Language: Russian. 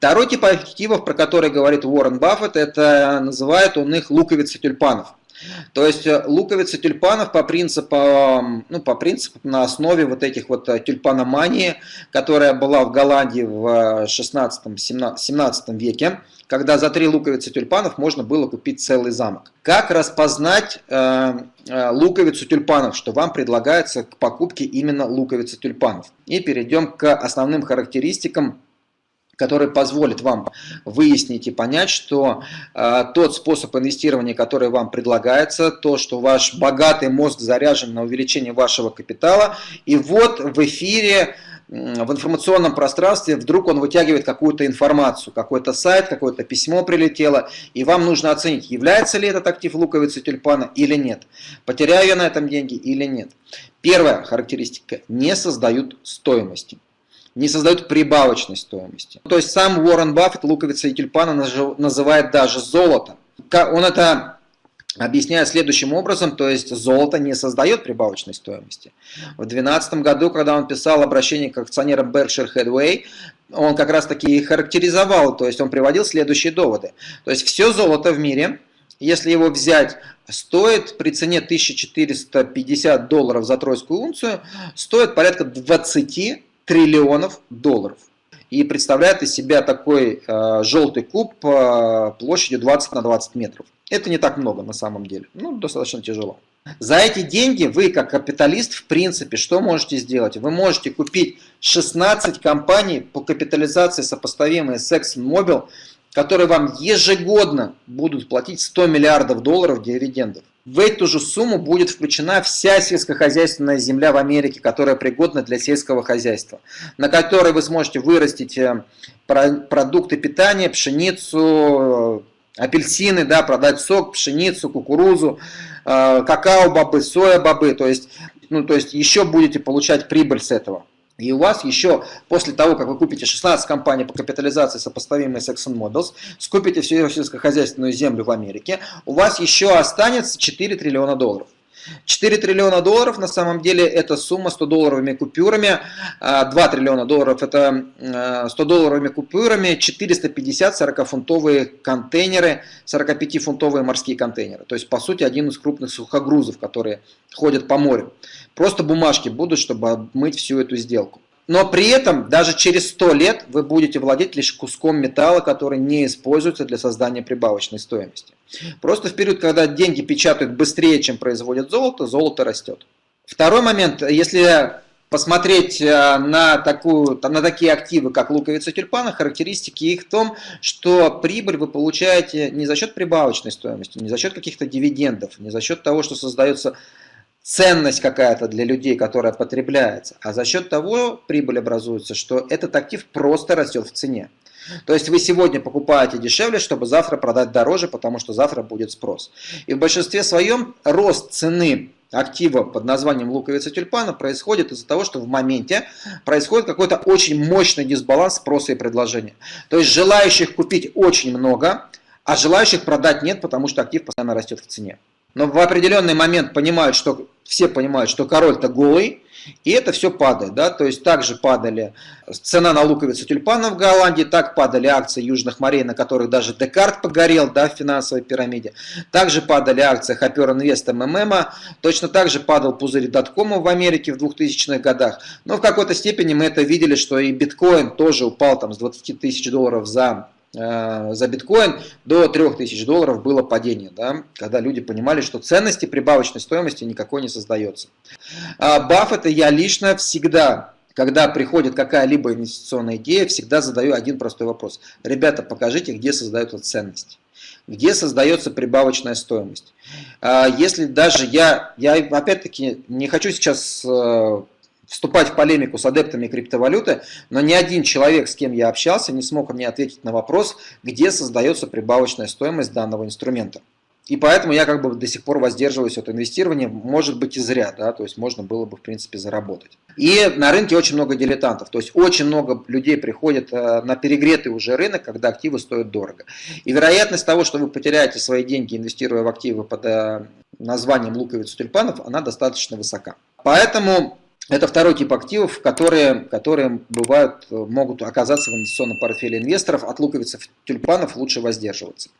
Второй тип активов, про который говорит Уоррен Баффет, это называют он их луковицы тюльпанов. То есть э, луковицы тюльпанов по принципу, ну, по принципу на основе вот этих вот э, тюльпаномании, которая была в Голландии в 16-17 веке, когда за три луковицы тюльпанов можно было купить целый замок. Как распознать э, э, луковицу тюльпанов, что вам предлагается к покупке именно луковицы тюльпанов? И перейдем к основным характеристикам который позволит вам выяснить и понять, что э, тот способ инвестирования, который вам предлагается, то, что ваш богатый мозг заряжен на увеличение вашего капитала, и вот в эфире в информационном пространстве вдруг он вытягивает какую-то информацию, какой-то сайт, какое-то письмо прилетело, и вам нужно оценить, является ли этот актив луковицы тюльпана или нет, потеряю я на этом деньги или нет. Первая характеристика – не создают стоимости не создают прибавочной стоимости. То есть сам Уоррен Баффет луковица и тюльпана называет даже золото. Он это объясняет следующим образом, то есть золото не создает прибавочной стоимости. В 2012 году, когда он писал обращение к акционерам Berkshire Hathaway, он как раз таки и характеризовал, то есть он приводил следующие доводы. То есть все золото в мире, если его взять, стоит при цене 1450 долларов за тройскую унцию, стоит порядка 20 триллионов долларов. И представляет из себя такой э, желтый куб э, площадью 20 на 20 метров. Это не так много на самом деле, ну достаточно тяжело. За эти деньги вы, как капиталист, в принципе, что можете сделать? Вы можете купить 16 компаний по капитализации, сопоставимые с ExxonMobil, которые вам ежегодно будут платить 100 миллиардов долларов дивидендов. В эту же сумму будет включена вся сельскохозяйственная земля в Америке, которая пригодна для сельского хозяйства, на которой вы сможете вырастить э, продукты питания, пшеницу, э, апельсины, да, продать сок, пшеницу, кукурузу, э, какао-бобы, соя-бобы, то есть, ну, то есть еще будете получать прибыль с этого. И у вас еще, после того, как вы купите 16 компаний по капитализации, сопоставимые с ExxonMobil, скупите всю сельскохозяйственную землю в Америке, у вас еще останется 4 триллиона долларов. 4 триллиона долларов на самом деле это сумма 100 долларовыми купюрами, 2 а, триллиона долларов это 100 долларовыми купюрами, 450 40-фунтовые контейнеры, 45-фунтовые морские контейнеры. То есть по сути один из крупных сухогрузов, которые ходят по морю. Просто бумажки будут, чтобы обмыть всю эту сделку. Но при этом даже через 100 лет вы будете владеть лишь куском металла, который не используется для создания прибавочной стоимости. Просто в период, когда деньги печатают быстрее, чем производят золото, золото растет. Второй момент, если посмотреть э, на, такую, на такие активы, как луковица тюльпана, характеристики их в том, что прибыль вы получаете не за счет прибавочной стоимости, не за счет каких-то дивидендов, не за счет того, что создается ценность какая-то для людей, которая потребляется, а за счет того прибыль образуется, что этот актив просто растет в цене. То есть вы сегодня покупаете дешевле, чтобы завтра продать дороже, потому что завтра будет спрос. И в большинстве своем рост цены актива под названием луковица тюльпана происходит из-за того, что в моменте происходит какой-то очень мощный дисбаланс спроса и предложения. То есть желающих купить очень много, а желающих продать нет, потому что актив постоянно растет в цене. Но в определенный момент понимают, что все понимают, что король-то голый, и это все падает, да, то есть также падали цена на луковицу тюльпана в Голландии, так падали акции южных морей, на которых даже Декарт погорел, да, в финансовой пирамиде. Также падали акции Хопер Инвест МММ, точно так же падал пузырь доткома в Америке в 2000-х годах. Но в какой-то степени мы это видели, что и биткоин тоже упал там с 20 тысяч долларов за Э, за биткоин до 3000 долларов было падение, да, когда люди понимали, что ценности прибавочной стоимости никакой не создается. А Баффет и я лично всегда, когда приходит какая-либо инвестиционная идея, всегда задаю один простой вопрос. Ребята, покажите, где создается ценность где создается прибавочная стоимость. А если даже я, я опять-таки не хочу сейчас э, вступать в полемику с адептами криптовалюты, но ни один человек, с кем я общался, не смог мне ответить на вопрос, где создается прибавочная стоимость данного инструмента. И поэтому я как бы до сих пор воздерживаюсь от инвестирования, может быть и зря, да, то есть можно было бы в принципе заработать. И на рынке очень много дилетантов, то есть очень много людей приходят э, на перегретый уже рынок, когда активы стоят дорого. И вероятность того, что вы потеряете свои деньги, инвестируя в активы под э, названием луковиц тюльпанов, она достаточно высока. Поэтому это второй тип активов, которые, которые бывают, могут оказаться в инвестиционном портфеле инвесторов. От луковиц тюльпанов лучше воздерживаться.